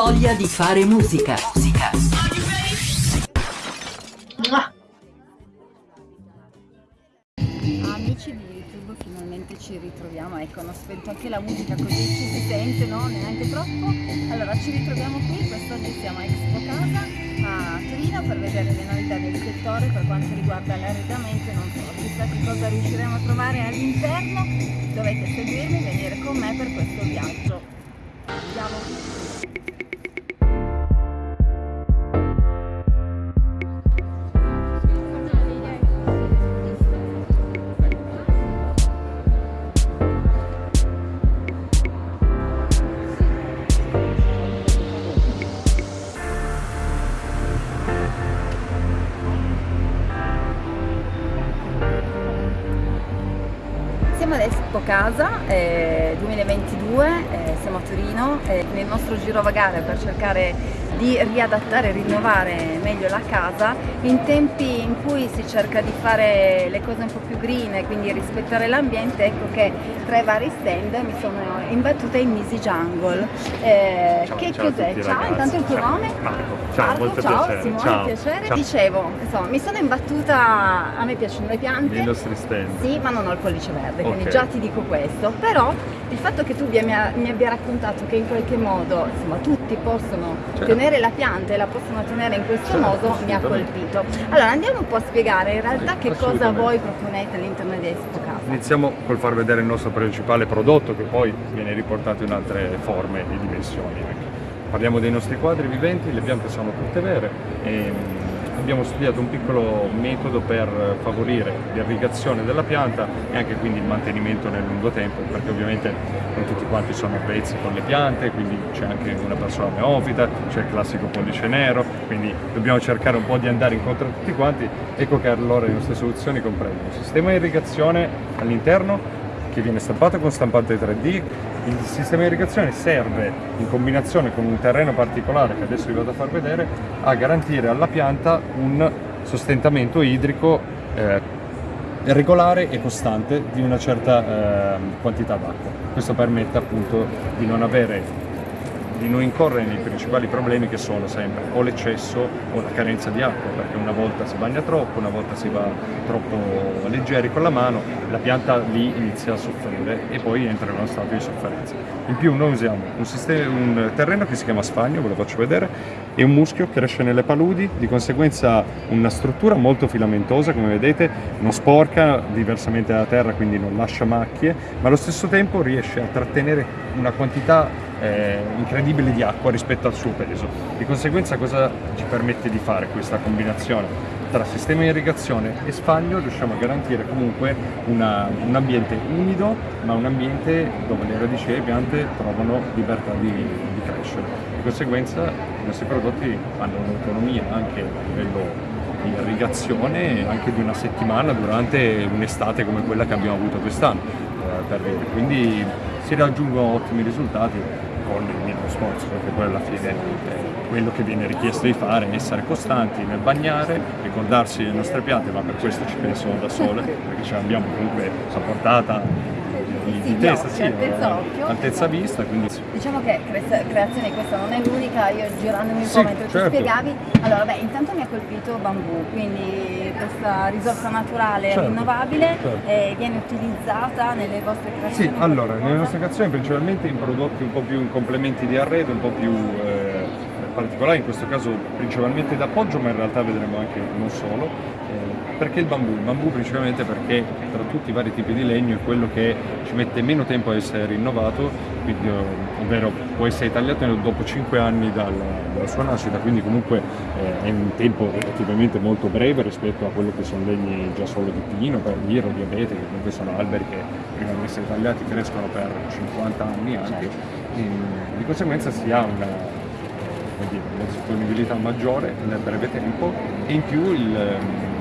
voglia di fare musica. Musica. Amici di YouTube, finalmente ci ritroviamo. Ecco, hanno spento anche la musica così ci si sente, no? Neanche troppo. Allora, ci ritroviamo qui. Quest'oggi siamo a Expo Casa a Torino per vedere le novità del settore per quanto riguarda l'arredamento. Non so chissà che cosa riusciremo a trovare all'interno. Dovete seguirmi, venire con me per questo viaggio. Andiamo! Casa a Torino, eh, nel nostro giro vagare per cercare di riadattare e rinnovare meglio la casa in tempi in cui si cerca di fare le cose un po' più green, quindi rispettare l'ambiente, ecco che tra i vari stand mi sono imbattuta in Misi Jungle. Eh, Ciao, che ciao cos'è? Ciao, ragazzi. intanto il tuo Ciao. nome? Marco. Ciao, Marco, molto ciao, piacere. Simone, Ciao. piacere. Ciao. Dicevo, insomma, mi sono imbattuta, a me piacciono le piante. Nei nostri stand. Sì, ma non ho il pollice verde, quindi Ok. già ti dico questo. Però il fatto che tu mi abbia, abbia raccontato che in qualche modo insomma, tutti possono Certo. tenere la pianta e la possono tenere in questo Certo, modo mi ha colpito. Allora andiamo un po' a spiegare in realtà Sì, che cosa voi proponete all'interno di Expo Casa. Iniziamo col far vedere il nostro principale prodotto che poi viene riportato in altre forme e dimensioni. Parliamo dei nostri quadri viventi, le piante sono tutte vere e abbiamo studiato un piccolo metodo per favorire l'irrigazione della pianta e anche quindi il mantenimento nel lungo tempo perché ovviamente non tutti quanti sono avvezzi con le piante, quindi c'è anche una persona neofita, c'è il classico pollice nero, quindi dobbiamo cercare un po' di andare incontro a tutti quanti. Ecco che allora le nostre soluzioni comprendono un sistema di irrigazione all'interno che viene stampato con stampante 3D. Il sistema di irrigazione serve in combinazione con un terreno particolare che adesso vi vado a far vedere a garantire alla pianta un sostentamento idrico eh, regolare e costante di una certa eh, quantità d'acqua. Questo permette appunto di non avere di non incorrere nei principali problemi che sono sempre o l'eccesso o la carenza di acqua, perché una volta si bagna troppo, una volta si va troppo leggeri con la mano, la pianta lì inizia a soffrire e poi entra in uno stato di sofferenza. In più noi usiamo un, sistema- un terreno che si chiama spagno, ve lo faccio vedere, e un muschio che cresce nelle paludi, di conseguenza una struttura molto filamentosa, come vedete, non sporca diversamente dalla terra, quindi non lascia macchie, ma allo stesso tempo riesce a trattenere una quantità eh, incredibile di acqua rispetto al suo peso. Di conseguenza cosa ci permette di fare questa combinazione? Tra sistema di irrigazione e spagno riusciamo a garantire comunque una- un ambiente umido, ma un ambiente dove le radici delle piante trovano libertà di, di crescere. Di conseguenza i nostri prodotti hanno un'autonomia anche a livello di irrigazione anche di una settimana durante un'estate come quella che abbiamo avuto quest'anno eh, quindi si raggiungono ottimi risultati con il minimo sforzo perché poi alla fine quello che viene richiesto di fare è essere costanti nel bagnare, ricordarsi le nostre piante ma per questo ci pensano da sole perché ce l'abbiamo comunque a portata di, Sì, di testa, occhi, sì, altezza occhio. altezza vista, quindi Diciamo che cre- creazione questa non è l'unica, io girandomi un Sì, po' mentre certo. ti spiegavi, allora beh intanto mi ha colpito bambù, quindi questa risorsa naturale Certo, rinnovabile certo. eh, viene utilizzata nelle vostre Sì, creazioni? in allora, nelle nostre creazioni principalmente in prodotti un po' più in complementi di arredo, un po' più eh, particolari, in questo caso principalmente d'appoggio, ma in realtà vedremo anche non solo. Eh, perché il bambù? Il bambù principalmente perché tra tutti i vari tipi di legno è quello che ci mette meno tempo a essere rinnovato, quindi, eh, ovvero può essere tagliato dopo 5 anni dalla, dalla sua nascita, quindi comunque eh, è un tempo relativamente molto breve rispetto a quello che sono legni già solo di pino, per dire, o di abete, che comunque sono alberi che prima di essere tagliati crescono per 50 anni anche. E, di conseguenza si ha una dire, una disponibilità maggiore nel breve tempo e in più il, ehm,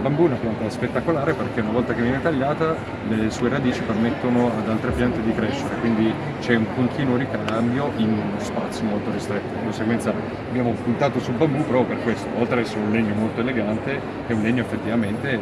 il bambù è una pianta spettacolare perché una volta che viene tagliata le sue radici permettono ad altre piante di crescere, quindi c'è un continuo ricambio in uno spazio molto ristretto. Di conseguenza abbiamo puntato sul bambù proprio per questo, oltre ad essere un legno molto elegante, è un legno effettivamente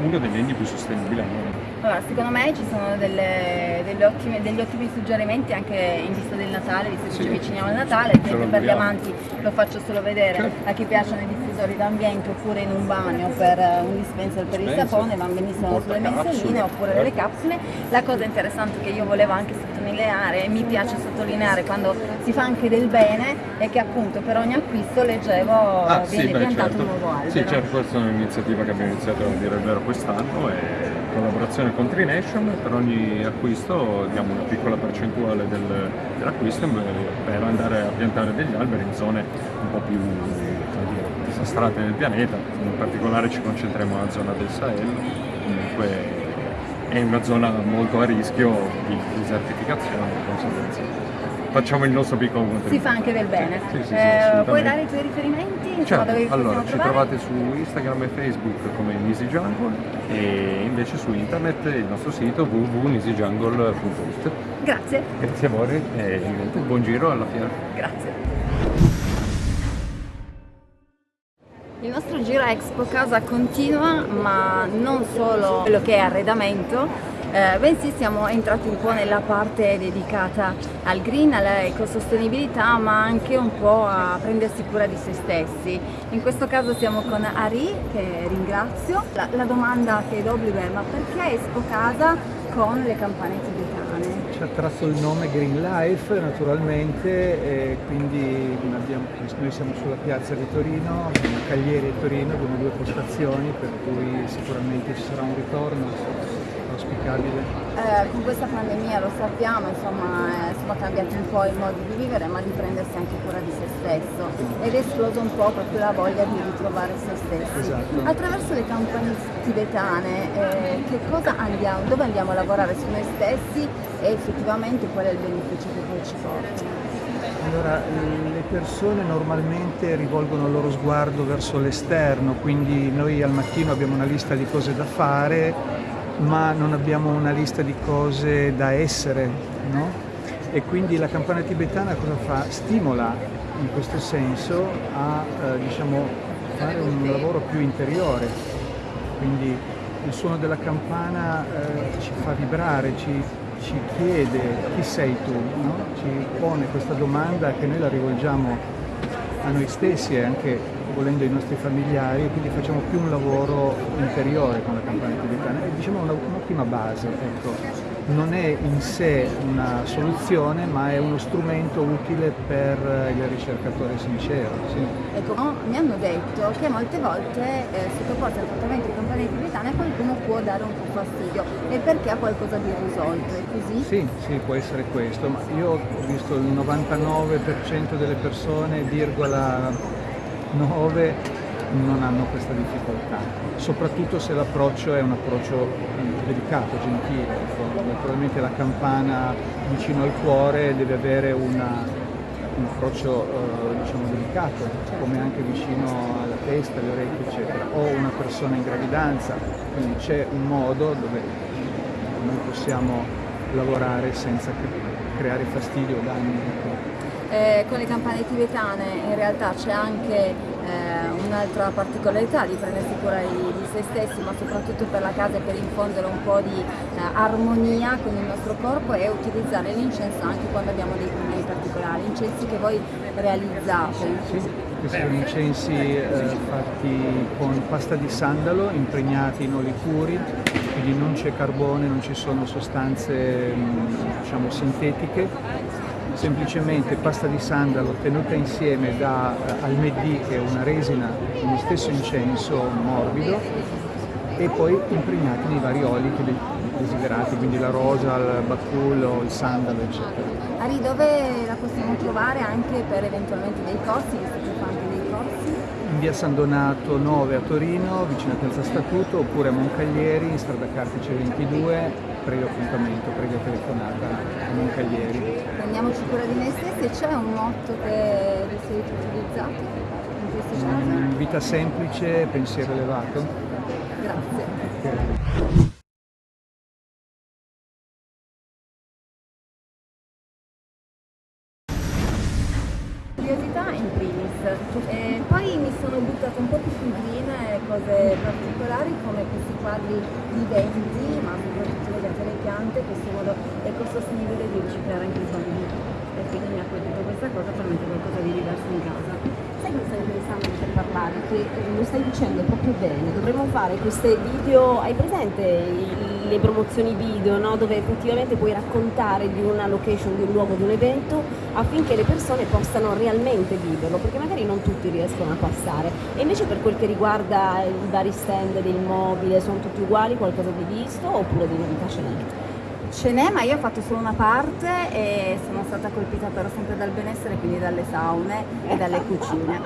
uno dei legni più sostenibili al mondo. Allora, secondo me ci sono delle, delle ottime, degli ottimi suggerimenti anche in vista del Natale, visto che Sì. ci avviciniamo al Natale, per gli amanti lo faccio solo vedere, Certo. a chi piacciono i diffusori d'ambiente oppure in un bagno per eh, un dispenser per il sapone, vanno benissimo sulle mensoline oppure certo. delle capsule. La cosa interessante che io volevo anche sottolineare e mi piace sottolineare quando si fa anche del bene è che appunto per ogni acquisto leggevo Ah, viene sì, piantato certo. un nuovo albero. Sì, certo, questa è un'iniziativa che abbiamo iniziato a dire il vero quest'anno e collaborazione con Trination per ogni acquisto diamo una piccola percentuale del- dell'acquisto per andare a piantare degli alberi in zone un po' più disastrate del pianeta, in particolare ci concentriamo nella zona del Sahel, comunque è una zona molto a rischio di desertificazione, di conseguenza facciamo il nostro piccolo contributo. Si fa anche del bene. Sì, sì, sì, Eh, puoi dare i tuoi riferimenti? Certo, allora ci trovare? trovate su Instagram e Facebook come Easy Jungle e invece su internet il nostro sito www.easyjungle.it. Grazie, Grazie a voi e niente, buon giro alla fiera. grazie. Il nostro giro Expo Casa continua, ma non solo quello che è arredamento, eh, bensì siamo entrati un po' nella parte dedicata al green, all'ecosostenibilità, ma anche un po' a prendersi cura di se stessi. In questo caso siamo con Ari, che ringrazio. La, la domanda che do è ma perché Expo Casa con le campane tibetane? Ci ha tratto il nome Green Life naturalmente e quindi abbiamo- noi siamo sulla piazza di Torino, Cagliari e Torino, abbiamo due postazioni per cui sicuramente ci sarà un ritorno auspicabile. Eh, con questa pandemia lo sappiamo, insomma, eh, sono cambiati un po' i modi di vivere, ma di prendersi anche cura di se stesso ed è esploso un po' proprio la voglia di ritrovare se stessi. Esatto. Attraverso le campagne tibetane, eh, che cosa andiamo, dove andiamo a lavorare su noi stessi e effettivamente qual è il beneficio che poi ci porta? Allora, le persone normalmente rivolgono il loro sguardo verso l'esterno, quindi noi al mattino abbiamo una lista di cose da fare, ma non abbiamo una lista di cose da essere, no? E quindi la campana tibetana cosa fa? Stimola in questo senso a eh, diciamo, fare un lavoro più interiore. Quindi il suono della campana eh, ci fa vibrare, ci, ci chiede chi sei tu, no? ci pone questa domanda che noi la rivolgiamo a noi stessi e anche volendo ai nostri familiari e quindi facciamo più un lavoro interiore con la campana tibetana. È diciamo un'ottima base, ecco. non è in sé una soluzione ma è uno strumento utile per il ricercatore sincero. sì. Ecco, no, mi hanno detto che molte volte eh, sottoposti al trattamento di campane tibetane qualcuno può dare un po' fastidio e perché ha qualcosa di risolto, è così? Sì, sì, può essere questo, ma io ho visto il 99% delle persone, virgola 9, non hanno questa difficoltà, soprattutto se l'approccio è un approccio mm, delicato, gentile. ecco. Naturalmente la campana vicino al cuore deve avere una- un approccio eh, diciamo, delicato, come anche vicino alla testa, alle orecchie, eccetera. O una persona in gravidanza, quindi c'è un modo dove noi possiamo lavorare senza cre- creare fastidio o danni. Eh, con le campane tibetane in realtà c'è anche eh, un'altra particolarità di prendersi cura di, di se stessi, ma soprattutto per la casa e per infondere un po' di eh, armonia con il nostro corpo e utilizzare l'incenso anche quando abbiamo dei problemi particolari, incensi che voi realizzate. Sì, questi sono incensi eh, fatti con pasta di sandalo impregnati in oli puri, quindi non c'è carbone, non ci sono sostanze mh, diciamo, sintetiche, semplicemente pasta di sandalo tenuta insieme da eh, almedì che è una resina con lo stesso incenso morbido e poi impregnati nei vari oli desiderati, quindi la rosa, il bacullo, il sandalo eccetera. Ari, dove la possiamo trovare anche per eventualmente dei corsi, visto che fa anche dei corsi? in via San Donato 9 a Torino, vicino a Piazza Statuto, oppure a Moncaglieri, in strada Cartice 22, previo appuntamento, previa telefonata a Moncaglieri. Prendiamoci cura di noi stessi c'è un motto che di solito utilizzate in queste cose? Mm, Vita semplice, pensiero elevato. Grazie. curiosità questi quadri viventi, ma soprattutto legati alle piante, questo modo ecosostenibile di riciclare anche i bambini. E quindi mi ha colpito questa cosa per mettere qualcosa di diverso in casa. Sai cosa stavo pensando per parlare? Che eh, lo stai dicendo proprio bene, dovremmo fare queste video, hai presente i- le promozioni video, no? dove effettivamente puoi raccontare di una location, di un luogo, di un evento, affinché le persone possano realmente viverlo, perché magari non tutti riescono a passare. E invece per quel che riguarda i vari stand del mobile, sono tutti uguali, qualcosa di visto oppure di novità ce n'è? Ce n'è, ma io ho fatto solo una parte e sono stata colpita però sempre dal benessere, quindi dalle saune e dalle cucine.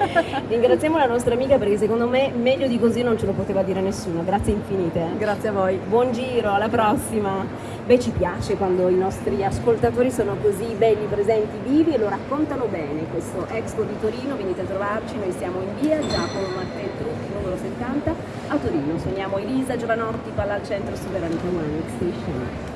Ringraziamo la nostra amica perché secondo me meglio di così non ce lo poteva dire nessuno, grazie infinite. Grazie a voi. Buon giro, alla prossima! Beh, ci piace quando i nostri ascoltatori sono così belli, presenti, vivi e lo raccontano bene. Questo Expo di Torino, venite a trovarci, noi siamo in via Giacomo Mattei Trucchi, numero 70, a Torino. Sogniamo Elisa Giovanotti, palla al centro su Veronica One Station.